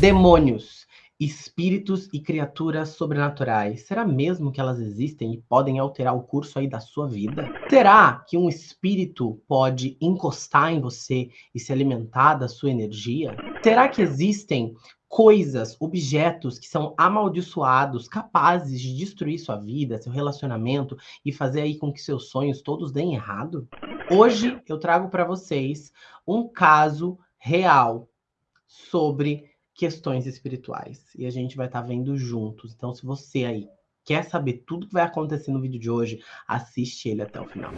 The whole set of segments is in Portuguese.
Demônios, espíritos e criaturas sobrenaturais. Será mesmo que elas existem e podem alterar o curso aí da sua vida? Será que um espírito pode encostar em você e se alimentar da sua energia? Será que existem coisas, objetos que são amaldiçoados, capazes de destruir sua vida, seu relacionamento e fazer aí com que seus sonhos todos deem errado? Hoje eu trago para vocês um caso real sobre questões espirituais e a gente vai estar tá vendo juntos. Então, se você aí quer saber tudo que vai acontecer no vídeo de hoje, assiste ele até o final.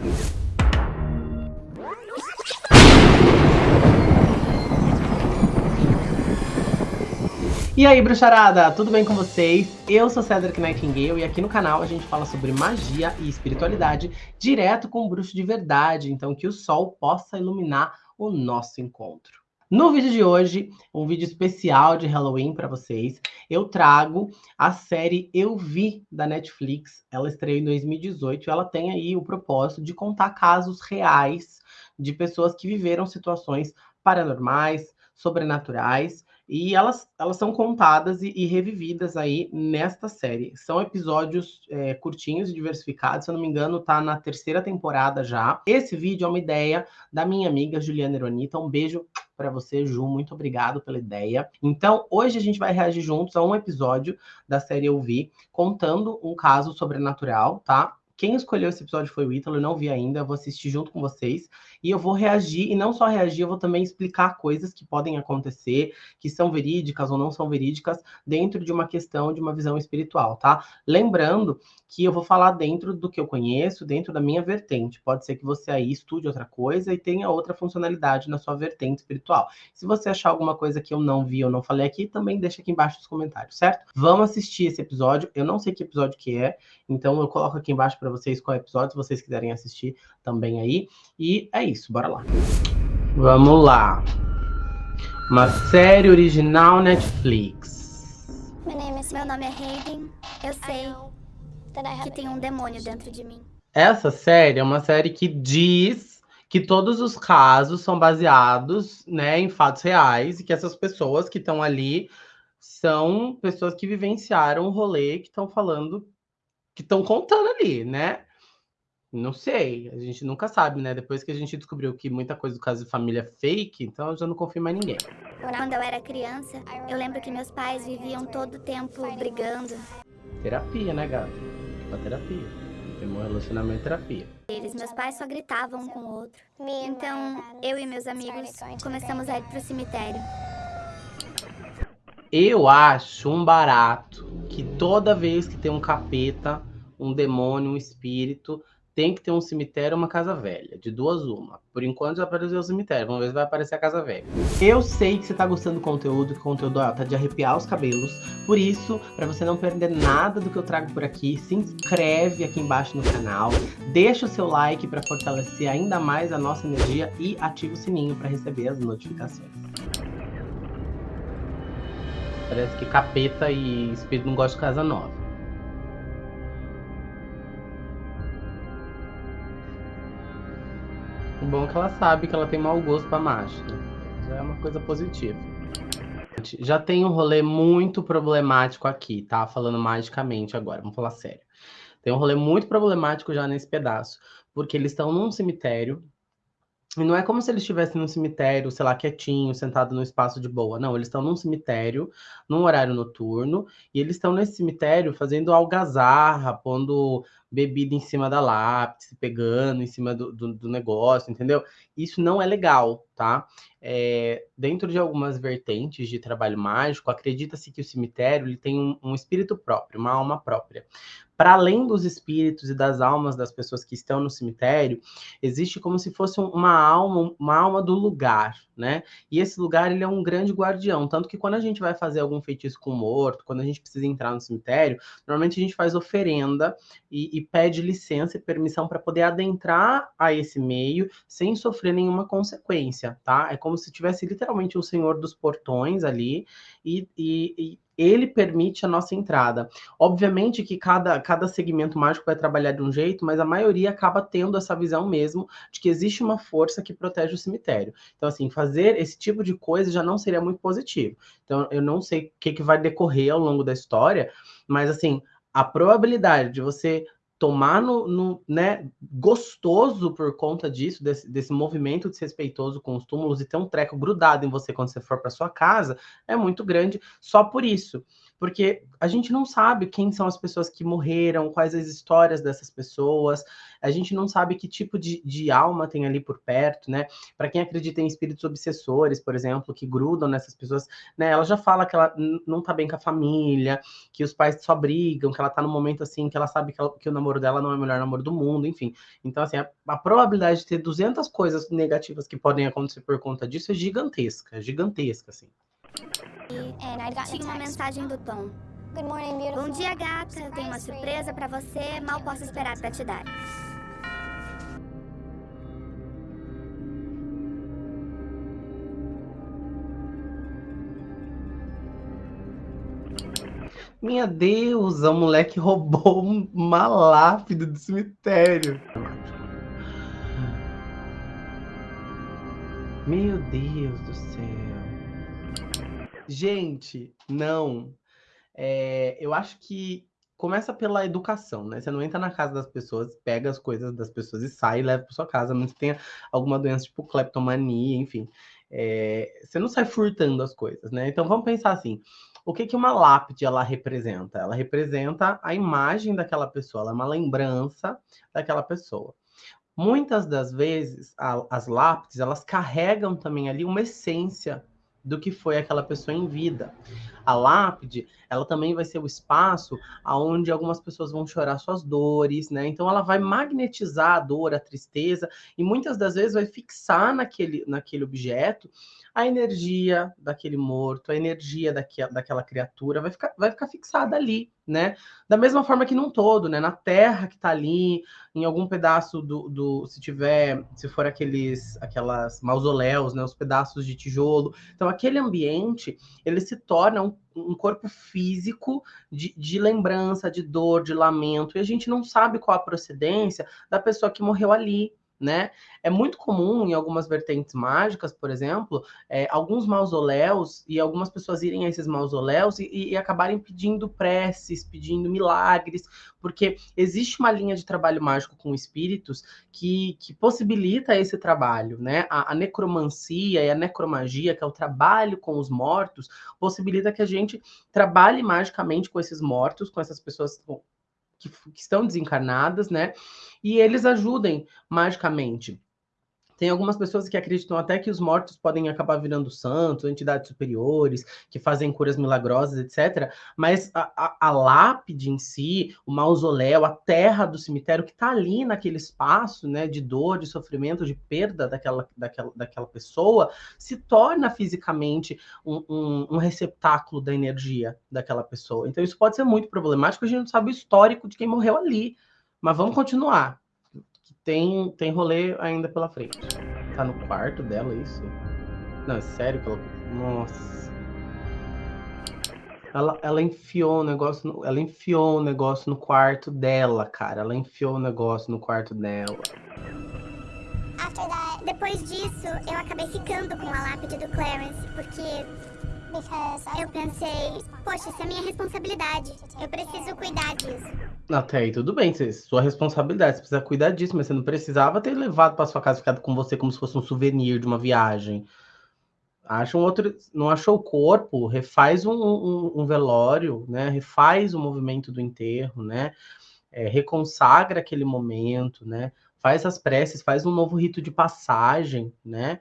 E aí, bruxarada, tudo bem com vocês? Eu sou Cedric Nightingale e aqui no canal a gente fala sobre magia e espiritualidade direto com o bruxo de verdade, então que o sol possa iluminar o nosso encontro. No vídeo de hoje, um vídeo especial de Halloween para vocês, eu trago a série Eu Vi da Netflix. Ela estreou em 2018 e ela tem aí o propósito de contar casos reais de pessoas que viveram situações paranormais, sobrenaturais e elas, elas são contadas e, e revividas aí nesta série. São episódios é, curtinhos e diversificados, se eu não me engano, tá na terceira temporada já. Esse vídeo é uma ideia da minha amiga Juliana Eronita. Um beijo para você, Ju. Muito obrigado pela ideia. Então, hoje a gente vai reagir juntos a um episódio da série Eu Vi, contando um caso sobrenatural, tá? Quem escolheu esse episódio foi o Ítalo, eu não vi ainda, eu vou assistir junto com vocês. E eu vou reagir, e não só reagir, eu vou também explicar coisas que podem acontecer, que são verídicas ou não são verídicas, dentro de uma questão de uma visão espiritual, tá? Lembrando que eu vou falar dentro do que eu conheço, dentro da minha vertente. Pode ser que você aí estude outra coisa e tenha outra funcionalidade na sua vertente espiritual. Se você achar alguma coisa que eu não vi ou não falei aqui, também deixa aqui embaixo nos comentários, certo? Vamos assistir esse episódio. Eu não sei que episódio que é, então eu coloco aqui embaixo para vocês qual episódio, se vocês quiserem assistir também aí. E é isso, bora lá. Vamos lá. Uma série original Netflix. Meu nome é Hayden. Eu sei que tem um demônio dentro de mim. Essa série é uma série que diz que todos os casos são baseados né, em fatos reais e que essas pessoas que estão ali são pessoas que vivenciaram o rolê, que estão falando, que estão contando ali, né? Não sei, a gente nunca sabe, né? Depois que a gente descobriu que muita coisa do caso de família é fake, então eu já não confio mais ninguém. Quando eu era criança, eu lembro que meus pais viviam todo o tempo brigando. Terapia, né, gata? Pra terapia. Tem um relacionamento é terapia. Eles, meus pais só gritavam um com o outro. Então, eu e meus amigos começamos a ir pro cemitério. Eu acho um barato que toda vez que tem um capeta, um demônio, um espírito, tem que ter um cemitério uma casa velha. De duas, uma. Por enquanto já apareceu o cemitério. Vamos ver se vai aparecer a casa velha. Eu sei que você tá gostando do conteúdo, que o conteúdo ó, tá de arrepiar os cabelos. Por isso, para você não perder nada do que eu trago por aqui, se inscreve aqui embaixo no canal. Deixa o seu like para fortalecer ainda mais a nossa energia e ativa o sininho para receber as notificações. Parece que capeta e espírito não gostam de casa nova. O bom é que ela sabe que ela tem mau gosto pra. Né? Já é uma coisa positiva. Já tem um rolê muito problemático aqui, tá? Falando magicamente agora, vamos falar sério. Tem um rolê muito problemático já nesse pedaço. Porque eles estão num cemitério. E não é como se eles estivessem num cemitério, sei lá, quietinho, sentado num espaço de boa. Não, eles estão num cemitério, num horário noturno. E eles estão nesse cemitério fazendo algazarra, pondo bebida em cima da lápis, pegando em cima do, do, do negócio, entendeu? Isso não é legal, tá? É, dentro de algumas vertentes de trabalho mágico, acredita-se que o cemitério ele tem um, um espírito próprio, uma alma própria para além dos espíritos e das almas das pessoas que estão no cemitério, existe como se fosse uma alma, uma alma do lugar, né? E esse lugar ele é um grande guardião, tanto que quando a gente vai fazer algum feitiço com morto, quando a gente precisa entrar no cemitério, normalmente a gente faz oferenda e, e pede licença e permissão para poder adentrar a esse meio sem sofrer nenhuma consequência, tá? É como se tivesse literalmente o senhor dos portões ali e, e, e ele permite a nossa entrada. Obviamente que cada, cada segmento mágico vai trabalhar de um jeito, mas a maioria acaba tendo essa visão mesmo de que existe uma força que protege o cemitério. Então, assim, fazer esse tipo de coisa já não seria muito positivo. Então, eu não sei o que, que vai decorrer ao longo da história, mas, assim, a probabilidade de você tomar no, no, né, gostoso por conta disso, desse, desse movimento desrespeitoso com os túmulos e ter um treco grudado em você quando você for para sua casa, é muito grande só por isso porque a gente não sabe quem são as pessoas que morreram, quais as histórias dessas pessoas, a gente não sabe que tipo de, de alma tem ali por perto, né? Para quem acredita em espíritos obsessores, por exemplo, que grudam nessas pessoas, né? Ela já fala que ela não tá bem com a família, que os pais só brigam, que ela tá no momento assim, que ela sabe que, ela, que o namoro dela não é o melhor namoro do mundo, enfim. Então, assim, a, a probabilidade de ter 200 coisas negativas que podem acontecer por conta disso é gigantesca, gigantesca, assim. Tinha uma mensagem do Tom. Bom dia, gata. Tenho uma surpresa para você. Mal posso esperar para te dar. Minha deusa, o moleque roubou uma lápide do cemitério. Meu Deus do céu. Gente, não. É, eu acho que começa pela educação, né? Você não entra na casa das pessoas, pega as coisas das pessoas e sai e leva para sua casa, que tenha alguma doença tipo cleptomania, enfim. É, você não sai furtando as coisas, né? Então vamos pensar assim: o que, que uma lápide ela representa? Ela representa a imagem daquela pessoa, ela é uma lembrança daquela pessoa. Muitas das vezes, a, as lápides elas carregam também ali uma essência do que foi aquela pessoa em vida. A lápide, ela também vai ser o espaço aonde algumas pessoas vão chorar suas dores, né? Então ela vai magnetizar a dor, a tristeza e muitas das vezes vai fixar naquele, naquele objeto a energia daquele morto, a energia daquela, daquela criatura vai ficar, vai ficar fixada ali, né? Da mesma forma que num todo, né? Na terra que tá ali, em algum pedaço do, do se tiver, se for aqueles, aquelas mausoléus, né? Os pedaços de tijolo. Então aquele ambiente, ele se torna um um corpo físico de, de, lembrança, de dor, de lamento, e a gente não sabe qual a procedência da pessoa que morreu ali, né? É muito comum em algumas vertentes mágicas, por exemplo, é, alguns mausoléus e algumas pessoas irem a esses mausoléus e, e, acabarem pedindo preces, pedindo milagres, porque existe uma linha de trabalho mágico com espíritos que, que possibilita esse trabalho, né? A, a necromancia e a necromagia, que é o trabalho com os mortos, possibilita que a gente trabalhe magicamente com esses mortos, com essas pessoas que, que estão desencarnadas, né? E eles ajudem magicamente. Tem algumas pessoas que acreditam até que os mortos podem acabar virando santos, entidades superiores, que fazem curas milagrosas, etc. Mas a, a, a lápide em si, o mausoléu, a terra do cemitério, que está ali naquele espaço né, de dor, de sofrimento, de perda daquela, daquela, daquela pessoa, se torna fisicamente um, um, um receptáculo da energia daquela pessoa. Então isso pode ser muito problemático, a gente não sabe o histórico de quem morreu ali. Mas vamos continuar tem, tem rolê ainda pela frente. Tá no quarto dela, isso? Não, é sério que ela. Nossa. Ela, ela enfiou o negócio. No, ela enfiou o negócio no quarto dela, cara. Ela enfiou o negócio no quarto dela. Depois disso, eu acabei ficando com a lápide do Clarence, porque eu pensei, poxa, isso é minha responsabilidade. Eu preciso cuidar disso. Até aí tudo bem, sua responsabilidade, você precisa cuidar disso, mas você não precisava ter levado para sua casa ficado com você como se fosse um souvenir de uma viagem. Acha um outro, não achou o corpo, refaz um, um, um velório, né? Refaz o movimento do enterro, né? É, reconsagra aquele momento, né? Faz as preces, faz um novo rito de passagem, né?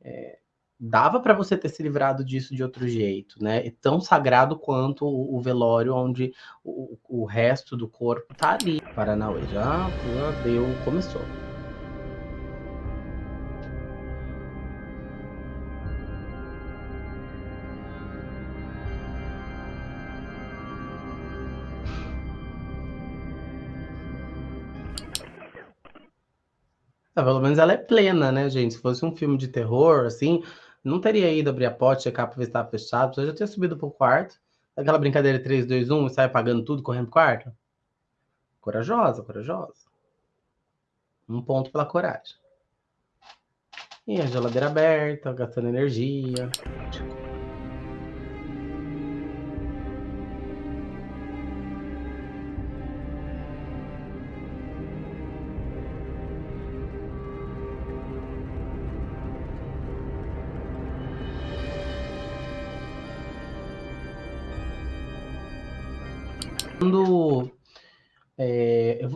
É, dava para você ter se livrado disso de outro jeito, né? É tão sagrado quanto o, velório, onde o, o, resto do corpo tá ali. Paranauê já, já deu, começou. Ah, pelo menos ela é plena, né, gente? Se fosse um filme de terror, assim, não teria ido abrir a porta, checar para ver se estava fechado, eu já tinha subido pro quarto, Aquela brincadeira 3, 2, 1 e sai apagando tudo, correndo pro quarto? Corajosa, corajosa. Um ponto pela coragem. E a geladeira aberta, gastando energia.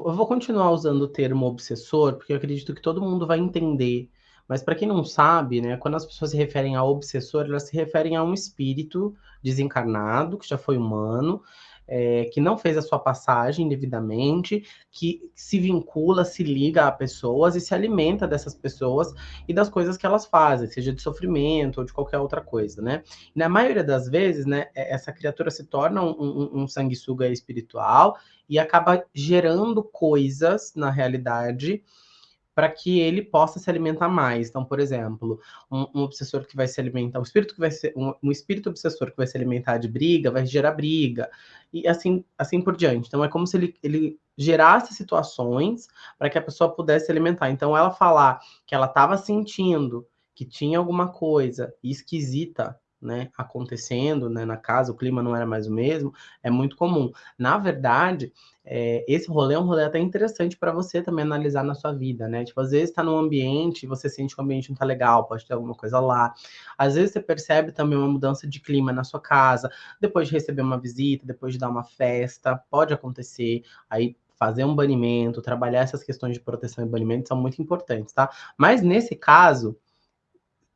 Eu vou continuar usando o termo obsessor, porque eu acredito que todo mundo vai entender. Mas para quem não sabe, né, quando as pessoas se referem a obsessor, elas se referem a um espírito desencarnado, que já foi humano, é, que não fez a sua passagem devidamente, que se vincula, se liga a pessoas e se alimenta dessas pessoas e das coisas que elas fazem, seja de sofrimento ou de qualquer outra coisa, né? E na maioria das vezes, né, é, essa criatura se torna um, um, um sanguessuga espiritual e acaba gerando coisas na realidade para que ele possa se alimentar mais. Então, por exemplo, um, um, obsessor que vai se alimentar, um espírito que vai ser um, um, espírito obsessor que vai se alimentar de briga, vai gerar briga e assim, assim por diante. Então, é como se ele, ele gerasse situações para que a pessoa pudesse se alimentar. Então, ela falar que ela estava sentindo que tinha alguma coisa esquisita né, acontecendo né, na casa, o clima não era mais o mesmo, é muito comum. Na verdade, é, esse rolê é um rolê até interessante para você também analisar na sua vida, né? Tipo, às vezes está num ambiente você sente que o ambiente não tá legal, pode ter alguma coisa lá. Às vezes você percebe também uma mudança de clima na sua casa, depois de receber uma visita, depois de dar uma festa, pode acontecer. Aí fazer um banimento, trabalhar essas questões de proteção e banimento são muito importantes, tá? Mas nesse caso,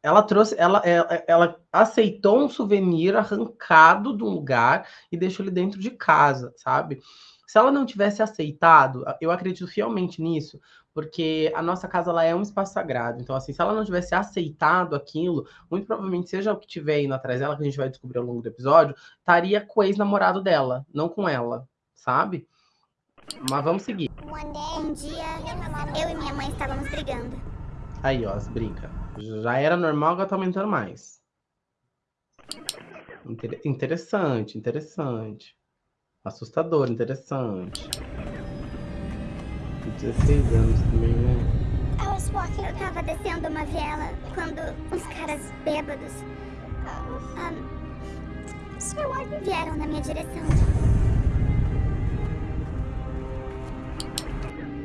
ela trouxe, ela, ela, é, ela, aceitou um souvenir arrancado de um lugar e deixou ele dentro de casa, sabe? Se ela não tivesse aceitado, eu acredito fielmente nisso, porque a nossa casa ela é um espaço sagrado. Então, assim, se ela não tivesse aceitado aquilo, muito provavelmente, seja o que tiver indo atrás dela, que a gente vai descobrir ao longo do episódio, estaria com o ex-namorado dela, não com ela, sabe? Mas vamos seguir. Um dia, eu e minha mãe estávamos brigando. Aí, ó, as brigas. Já era normal, agora tá aumentando mais. Inter interessante, interessante. Assustador, interessante. 16 anos também, né? Eu tava descendo uma viela quando uns caras bêbados um, vieram na minha direção.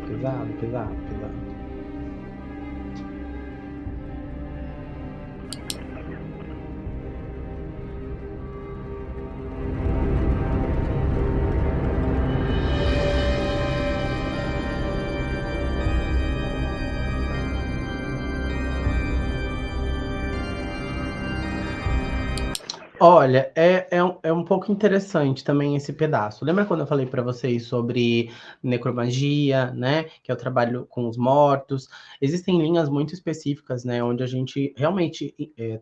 Pesado, pesado, Olha, é, é, um, é um pouco interessante também esse pedaço. Lembra quando eu falei para vocês sobre necromagia, né? Que é o trabalho com os mortos. Existem linhas muito específicas, né? Onde a gente realmente. É,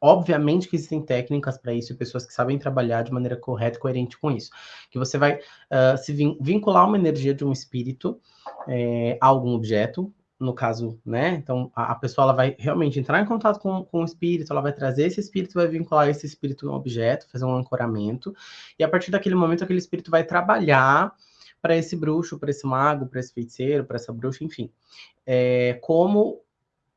Obviamente que existem técnicas para isso e pessoas que sabem trabalhar de maneira correta e coerente com isso. Que você vai uh, se vin vincular uma energia de um espírito é, a algum objeto, no caso, né? Então, a, a, pessoa ela vai realmente entrar em contato com, com o espírito, ela vai trazer esse espírito, vai vincular esse espírito no objeto, fazer um ancoramento, e a partir daquele momento, aquele espírito vai trabalhar para esse bruxo, para esse mago, para esse feiticeiro, para essa bruxa, enfim, é, como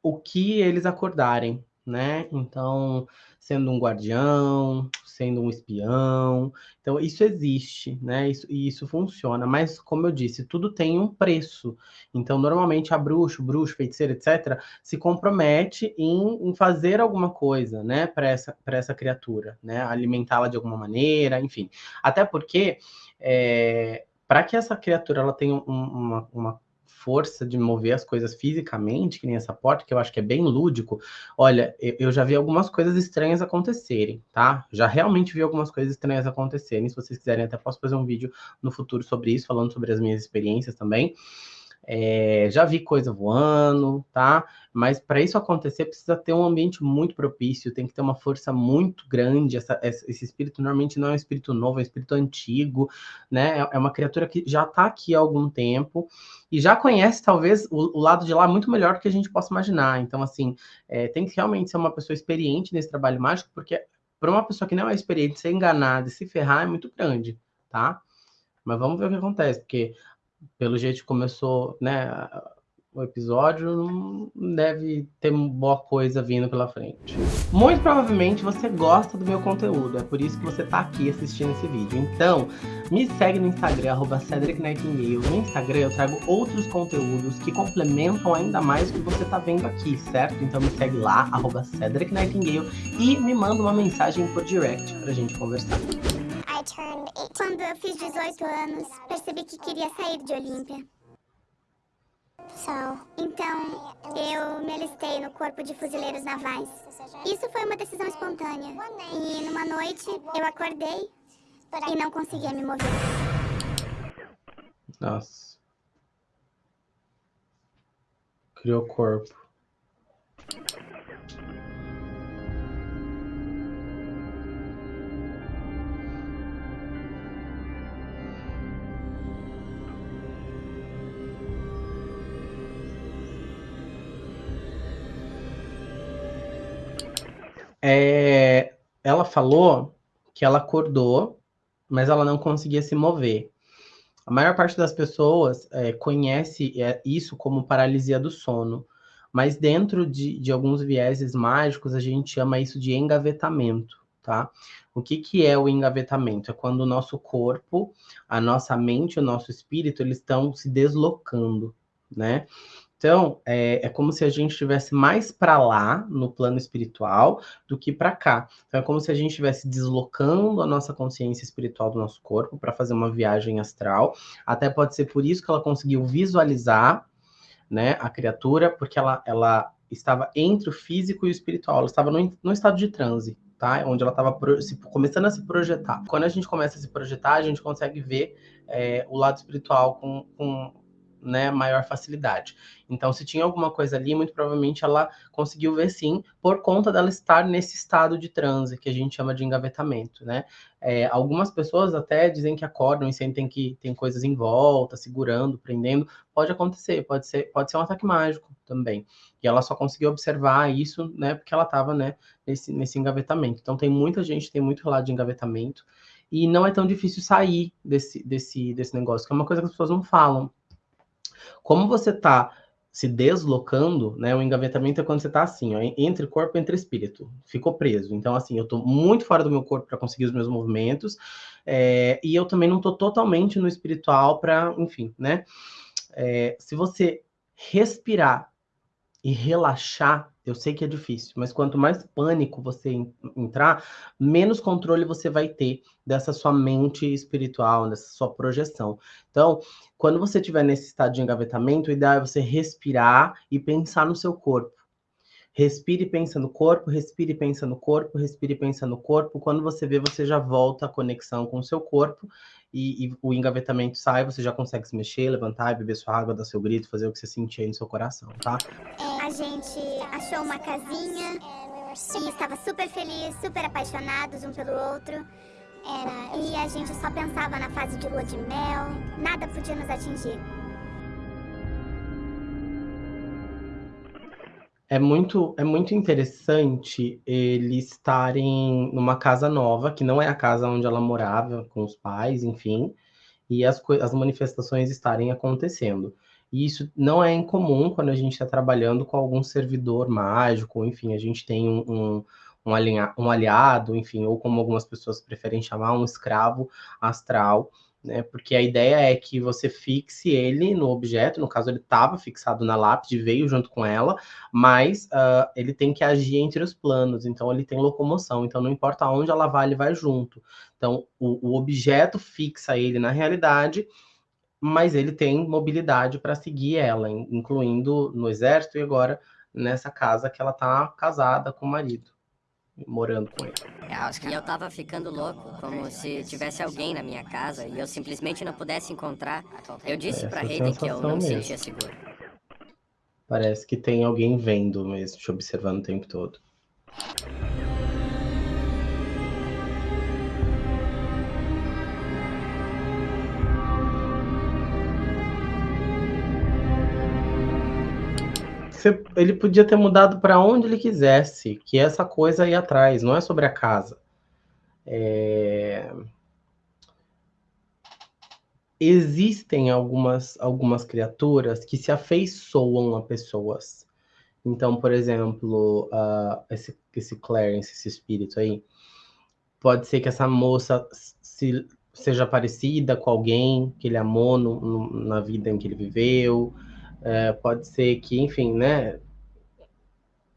o que eles acordarem, né? Então, sendo um guardião, sendo um espião. Então, isso existe, né? Isso, e isso funciona. Mas, como eu disse, tudo tem um preço. Então, normalmente, a bruxo, bruxo, feiticeiro, etc., se compromete em, em fazer alguma coisa, né, para essa, essa criatura, né? Alimentá-la de alguma maneira, enfim. Até porque. É, para que essa criatura ela tenha um, uma, uma força de mover as coisas fisicamente, que nem essa porta, que eu acho que é bem lúdico, olha, eu já vi algumas coisas estranhas acontecerem, tá? Já realmente vi algumas coisas estranhas acontecerem. Se vocês quiserem, até posso fazer um vídeo no futuro sobre isso, falando sobre as minhas experiências também. É, já vi coisa voando, tá? Mas para isso acontecer, precisa ter um ambiente muito propício, tem que ter uma força muito grande. Essa, esse espírito normalmente não é um espírito novo, é um espírito antigo, né? É, é uma criatura que já está aqui há algum tempo e já conhece, talvez, o, o, lado de lá muito melhor do que a gente possa imaginar. Então, assim, é, tem que realmente ser uma pessoa experiente nesse trabalho mágico, porque para uma pessoa que não é experiente ser enganada e se ferrar é muito grande, tá? Mas vamos ver o que acontece, porque pelo jeito que começou, né, o episódio, não deve ter boa coisa vindo pela frente. Muito provavelmente você gosta do meu conteúdo, é por isso que você está aqui assistindo esse vídeo. Então, me segue no Instagram, arroba Cedric Nightingale. No Instagram eu trago outros conteúdos que complementam ainda mais o que você está vendo aqui, certo? Então me segue lá, arroba Cedric Nightingale, e me manda uma mensagem por direct pra gente conversar. Quando eu fiz 18 anos, percebi que queria sair de Olímpia. Então, eu me alistei no Corpo de Fuzileiros Navais. Isso foi uma decisão espontânea. E numa noite, eu acordei e não conseguia me mover. Nossa. Criou corpo. É, ela falou que ela acordou, mas ela não conseguia se mover. A maior parte das pessoas é, conhece é, isso como paralisia do sono, mas dentro de, de, alguns vieses mágicos a gente chama isso de engavetamento, tá? O que, que é o engavetamento? É quando o nosso corpo, a nossa mente, o nosso espírito, eles estão se deslocando, né? Então, é, é como se a gente estivesse mais para lá, no plano espiritual, do que para cá. Então, é como se a gente estivesse deslocando a nossa consciência espiritual do nosso corpo para fazer uma viagem astral. Até pode ser por isso que ela conseguiu visualizar né, a criatura, porque ela, ela estava entre o físico e o espiritual. Ela estava no, no estado de transe. Tá? Onde ela estava começando a se projetar. Quando a gente começa a se projetar, a gente consegue ver é, o lado espiritual com, com né, maior facilidade. Então, se tinha alguma coisa ali, muito provavelmente ela conseguiu ver sim, por conta dela estar nesse estado de transe, que a gente chama de engavetamento, né? É, algumas pessoas até dizem que acordam e sentem que tem coisas em volta, segurando, prendendo. Pode acontecer, pode ser, pode ser um ataque mágico também. E ela só conseguiu observar isso, né, porque ela estava, né, nesse, nesse engavetamento. Então, tem muita gente, tem muito relato de engavetamento, e não é tão difícil sair desse, desse, desse negócio, que é uma coisa que as pessoas não falam. Como você está se deslocando, né? O engavetamento é quando você está assim, ó, entre corpo e entre espírito, ficou preso. Então, assim, eu estou muito fora do meu corpo para conseguir os meus movimentos, é, e eu também não estou totalmente no espiritual para, enfim, né? É, se você respirar e relaxar, eu sei que é difícil, mas quanto mais pânico você entrar, menos controle você vai ter dessa sua mente espiritual, dessa sua projeção. Então, quando você estiver nesse estado de engavetamento, o ideal é você respirar e pensar no seu corpo. Respire e pensa no corpo, respire e pensa no corpo, respire e pensa no corpo. Quando você vê, você já volta a conexão com o seu corpo e, e, o engavetamento sai, você já consegue se mexer, levantar, beber sua água, dar seu grito, fazer o que você sentir aí no seu coração, tá? É, achou uma casinha e estava super feliz, super apaixonados um pelo outro. E a gente só pensava na fase de lua de mel, nada podia nos atingir. É muito, é muito interessante eles estarem numa casa nova, que não é a casa onde ela morava com os pais, enfim, e as, as manifestações estarem acontecendo. E isso não é incomum quando a gente está trabalhando com algum servidor mágico, enfim, a gente tem um, um, um, alinha, um aliado, enfim, ou como algumas pessoas preferem chamar, um escravo astral, né? Porque a ideia é que você fixe ele no objeto, no caso ele estava fixado na lápide, veio junto com ela, mas uh, ele tem que agir entre os planos, então ele tem locomoção, então não importa onde ela vai, ele vai junto. Então o, o objeto fixa ele na realidade, mas ele tem mobilidade para seguir ela, incluindo no exército e agora nessa casa que ela está casada com o marido morando com ele. E eu tava ficando louco, como se tivesse alguém na minha casa e eu simplesmente não pudesse encontrar. Eu disse pra Hayden que eu não me sentia seguro. Parece que tem alguém vendo mesmo, te observando o tempo todo. Ele podia ter mudado para onde ele quisesse, que essa coisa ia atrás, não é sobre a casa. É... Existem algumas, algumas criaturas que se afeiçoam a pessoas. Então, por exemplo, uh, esse, esse Clarence, esse espírito aí, pode ser que essa moça se, seja parecida com alguém que ele amou no, no, na vida em que ele viveu. É, pode ser que, enfim, né?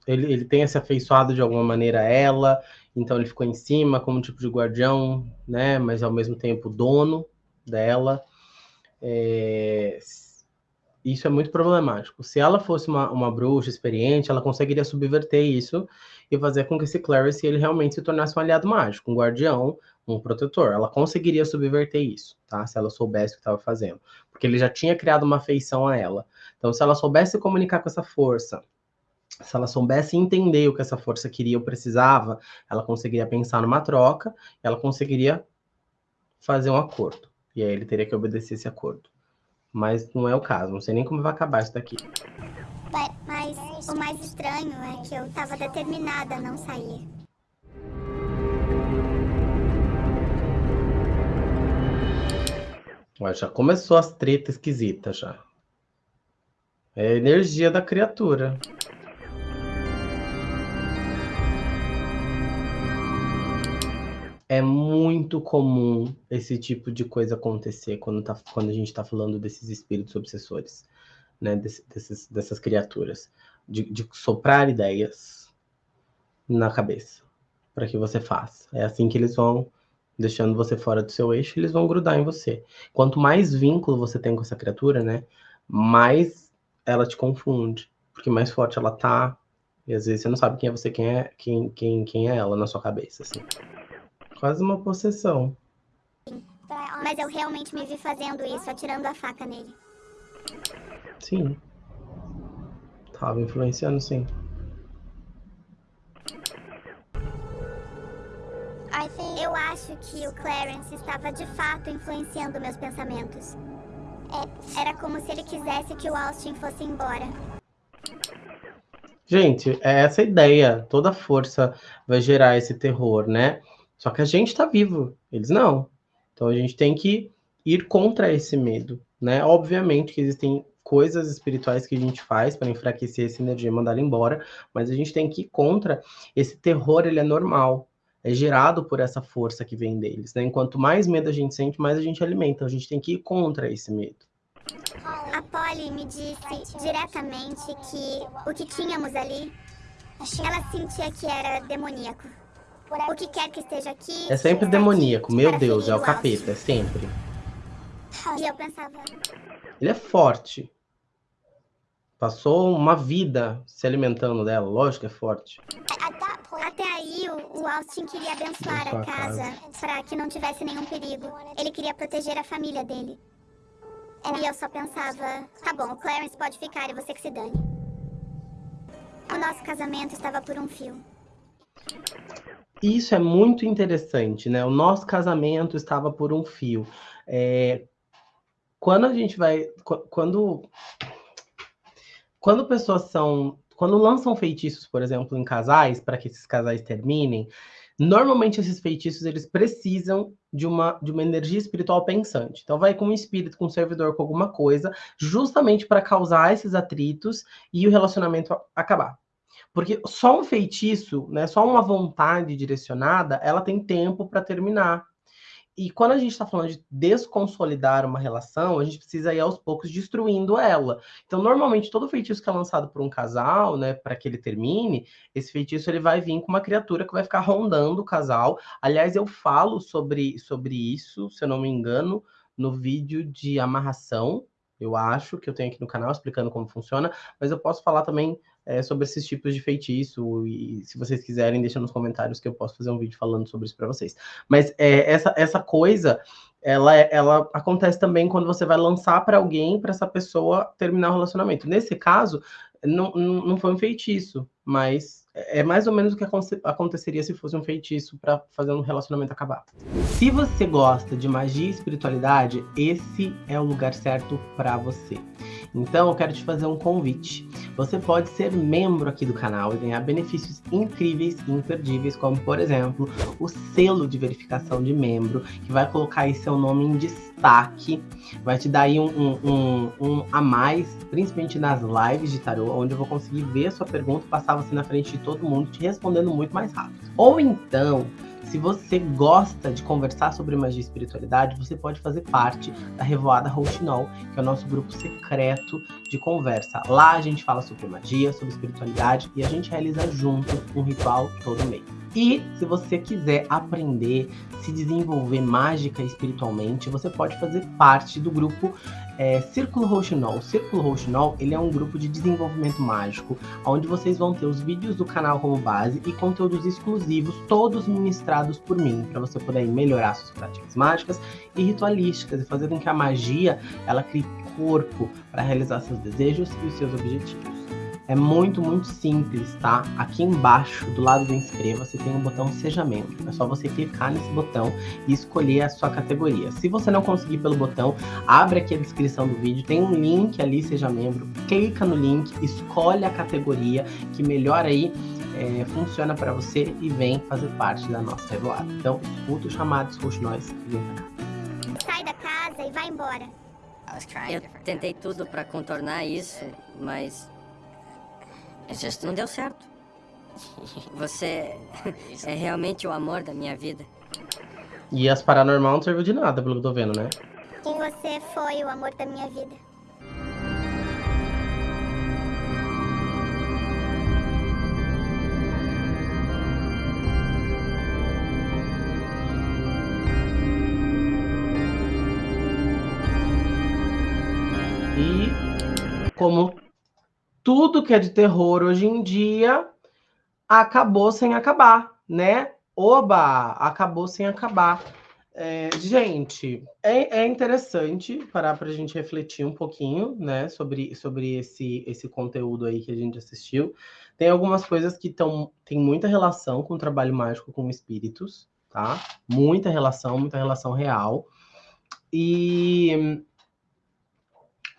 Ele, ele tenha se afeiçoado de alguma maneira a ela, então ele ficou em cima como tipo de guardião, né? Mas ao mesmo tempo dono dela. É, isso é muito problemático. Se ela fosse uma, uma bruxa experiente, ela conseguiria subverter isso e fazer com que esse Clarice ele realmente se tornasse um aliado mágico, um guardião, um protetor. Ela conseguiria subverter isso, tá? Se ela soubesse o que estava fazendo. Porque ele já tinha criado uma afeição a ela. Então, se ela soubesse comunicar com essa força, se ela soubesse entender o que essa força queria ou precisava, ela conseguiria pensar numa troca, ela conseguiria fazer um acordo. E aí ele teria que obedecer esse acordo. Mas não é o caso, não sei nem como vai acabar isso daqui. Mas o mais estranho é que eu estava determinada a não sair. já começou as tretas esquisitas já. É a energia da criatura. É muito comum esse tipo de coisa acontecer quando, tá, quando a gente está falando desses espíritos obsessores, né? Desse, desses, dessas criaturas. De, de soprar ideias na cabeça para que você faça. É assim que eles vão deixando você fora do seu eixo, eles vão grudar em você. Quanto mais vínculo você tem com essa criatura, né, mais ela te confunde, porque mais forte ela tá, e às vezes você não sabe quem é você, quem é quem, quem, quem é ela na sua cabeça, assim. Quase uma possessão. Mas eu realmente me vi fazendo isso, atirando a faca nele. Sim. Tava influenciando, sim. Eu acho que o Clarence estava de fato influenciando meus pensamentos. Era como se ele quisesse que o Austin fosse embora. Gente, é essa ideia. Toda força vai gerar esse terror, né? Só que a gente tá vivo, eles não. Então a gente tem que ir contra esse medo, né? Obviamente que existem coisas espirituais que a gente faz para enfraquecer essa energia e mandar ela embora, mas a gente tem que ir contra esse terror, ele é normal é gerado por essa força que vem deles. Né? Enquanto mais medo a gente sente, mais a gente alimenta. A gente tem que ir contra esse medo. A Polly me disse diretamente que o que tínhamos ali, ela sentia que era demoníaco. O que quer que esteja aqui. É sempre demoníaco, meu Deus, é o capeta, é sempre. E eu pensava. Ele é forte. Passou uma vida se alimentando dela, lógico que é forte. Até aí, o Austin queria abençoar a casa, para que não tivesse nenhum perigo. Ele queria proteger a família dele. E eu só pensava, tá bom, o Clarence pode ficar e você que se dane. O nosso casamento estava por um fio. Isso é muito interessante, né? O nosso casamento estava por um fio. É... Quando a gente vai. Quando. Quando pessoas são quando lançam feitiços, por exemplo, em casais, para que esses casais terminem, normalmente esses feitiços eles precisam de uma, de uma energia espiritual pensante. Então vai com um espírito, com um servidor, com alguma coisa, justamente para causar esses atritos e o relacionamento acabar. Porque só um feitiço, né, só uma vontade direcionada, ela tem tempo para terminar. E quando a gente está falando de desconsolidar uma relação, a gente precisa ir aos poucos destruindo ela. Então, normalmente, todo feitiço que é lançado por um casal, né, para que ele termine, esse feitiço ele vai vir com uma criatura que vai ficar rondando o casal. Aliás, eu falo sobre, sobre isso, se eu não me engano, no vídeo de amarração, eu acho que eu tenho aqui no canal explicando como funciona, mas eu posso falar também é, sobre esses tipos de feitiço. E se vocês quiserem, deixa nos comentários que eu posso fazer um vídeo falando sobre isso para vocês. Mas é, essa, essa coisa, ela, ela acontece também quando você vai lançar para alguém, para essa pessoa terminar o relacionamento. Nesse caso, não, não foi um feitiço, mas é mais ou menos o que aconteceria se fosse um feitiço para fazer um relacionamento acabar. Se você gosta de magia e espiritualidade, esse é o lugar certo para você. Então eu quero te fazer um convite. Você pode ser membro aqui do canal e ganhar benefícios incríveis e imperdíveis, como por exemplo, o selo de verificação de membro, que vai colocar aí seu nome em destaque, vai te dar aí um, um, um, um a mais, principalmente nas lives de tarô, onde eu vou conseguir ver a sua pergunta, passar você na frente de todo mundo, te respondendo muito mais rápido. Ou então, se você gosta de conversar sobre magia e espiritualidade, você pode fazer parte da Revoada Rouxinol, que é o nosso grupo secreto de conversa. Lá a gente fala sobre magia, sobre espiritualidade e a gente realiza junto um ritual todo mês. E se você quiser aprender, se desenvolver mágica espiritualmente, você pode fazer parte do grupo é, Círculo Rouxinol. O Círculo Rouxinol ele é um grupo de desenvolvimento mágico, onde vocês vão ter os vídeos do canal como base e conteúdos exclusivos, todos ministrados por mim, para você poder melhorar suas práticas mágicas e ritualísticas e fazer com que a magia ela crie corpo para realizar seus desejos e os seus objetivos. É muito, muito simples, tá? Aqui embaixo, do lado do inscreva, você tem um botão Seja Membro. É só você clicar nesse botão e escolher a sua categoria. Se você não conseguir pelo botão, abre aqui a descrição do vídeo, tem um link ali, Seja Membro, clica no link, escolhe a categoria que melhor aí é, funciona para você e vem fazer parte da nossa revoada. Então, escuta o chamado, escute nós e vem pra cá. Sai da casa e vai embora. Eu tentei tudo para contornar isso, mas não deu certo. Você é realmente o amor da minha vida. E as paranormal não serviu de nada, pelo que eu tô vendo, né? Quem você foi o amor da minha vida. E como tudo que é de terror hoje em dia acabou sem acabar, né? Oba! Acabou sem acabar. É, gente, é, é, interessante parar para a gente refletir um pouquinho, né, sobre, sobre esse, esse conteúdo aí que a gente assistiu. Tem algumas coisas que tão, tem muita relação com o trabalho mágico com espíritos, tá? Muita relação, muita relação real. E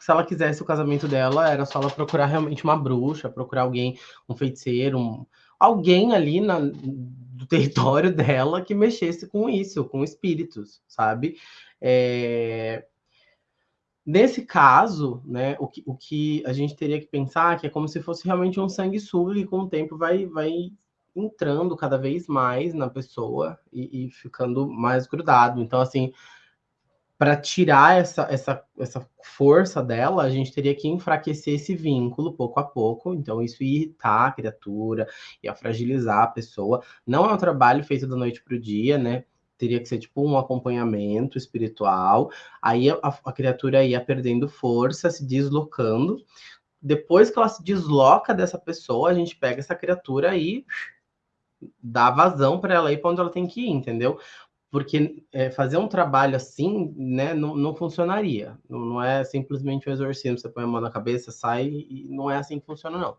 se ela quisesse o casamento dela, era só ela procurar realmente uma bruxa, procurar alguém, um feiticeiro, um, alguém ali na, do território dela que mexesse com isso, com espíritos, sabe? É... Nesse caso, né, o que, o que a gente teria que pensar é que é como se fosse realmente um sanguessuga e com o tempo vai, vai entrando cada vez mais na pessoa e, e ficando mais grudado. Então, assim, para tirar essa, essa, essa força dela, a gente teria que enfraquecer esse vínculo pouco a pouco. Então, isso ia irritar a criatura, ia fragilizar a pessoa. Não é um trabalho feito da noite para o dia, né? Teria que ser tipo um acompanhamento espiritual. Aí a, a criatura ia perdendo força, se deslocando. Depois que ela se desloca dessa pessoa, a gente pega essa criatura e dá vazão para ela ir para onde ela tem que ir, entendeu? Porque é, fazer um trabalho assim, né, não, não funcionaria. Não, não, é simplesmente um exorcismo, você põe a mão na cabeça, sai, e não é assim que funciona, não.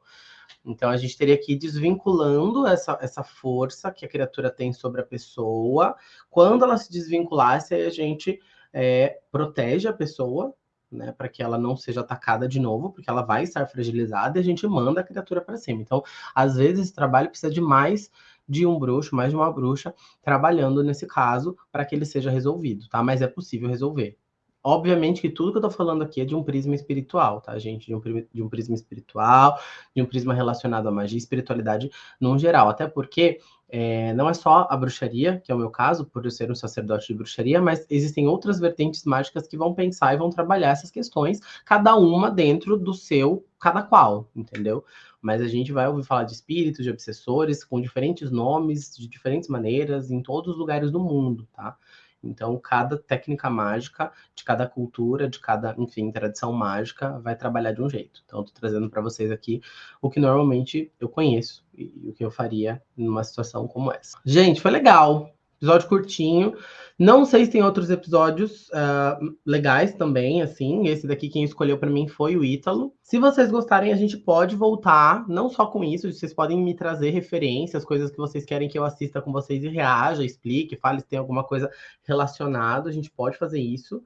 Então, a gente teria que ir desvinculando essa, essa força que a criatura tem sobre a pessoa. Quando ela se desvinculasse, a gente é, protege a pessoa, né, para que ela não seja atacada de novo, porque ela vai estar fragilizada e a gente manda a criatura para cima. Então, às vezes, esse trabalho precisa de mais de um bruxo, mais de uma bruxa, trabalhando nesse caso para que ele seja resolvido, tá? Mas é possível resolver. Obviamente que tudo que eu tô falando aqui é de um prisma espiritual, tá, gente? De um, de um prisma espiritual, de um prisma relacionado à magia e espiritualidade no geral. Até porque é, não é só a bruxaria, que é o meu caso, por eu ser um sacerdote de bruxaria, mas existem outras vertentes mágicas que vão pensar e vão trabalhar essas questões, cada uma dentro do seu, cada qual, entendeu? Mas a gente vai ouvir falar de espíritos, de obsessores, com diferentes nomes, de diferentes maneiras, em todos os lugares do mundo, tá? Então, cada técnica mágica, de cada cultura, de cada, enfim, tradição mágica, vai trabalhar de um jeito. Então, estou trazendo para vocês aqui o que normalmente eu conheço e, e o que eu faria numa situação como essa. Gente, foi legal. Episódio curtinho. Não sei se tem outros episódios uh, legais também, assim. Esse daqui quem escolheu para mim foi o Ítalo. Se vocês gostarem, a gente pode voltar, não só com isso, vocês podem me trazer referências, coisas que vocês querem que eu assista com vocês e reaja, explique, fale se tem alguma coisa relacionada, a gente pode fazer isso.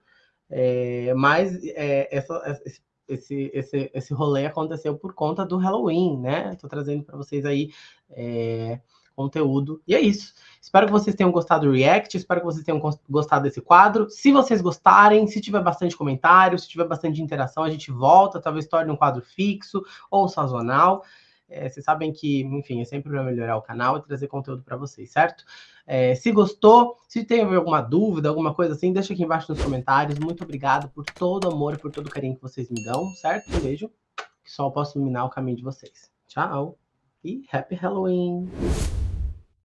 É, mas é, essa, esse, esse, esse rolê aconteceu por conta do Halloween, né? Tô trazendo para vocês aí. É, conteúdo. E é isso. Espero que vocês tenham gostado do React, espero que vocês tenham gostado desse quadro. Se vocês gostarem, se tiver bastante comentário, se tiver bastante interação, a gente volta, talvez torne um quadro fixo ou sazonal. É, vocês sabem que, enfim, é sempre para melhorar o canal e trazer conteúdo para vocês, certo? É, se gostou, se tem alguma dúvida, alguma coisa assim, deixa aqui embaixo nos comentários. Muito obrigado por todo o amor e por todo o carinho que vocês me dão, certo? Um beijo. Que só posso iluminar o caminho de vocês. Tchau! E Happy Halloween!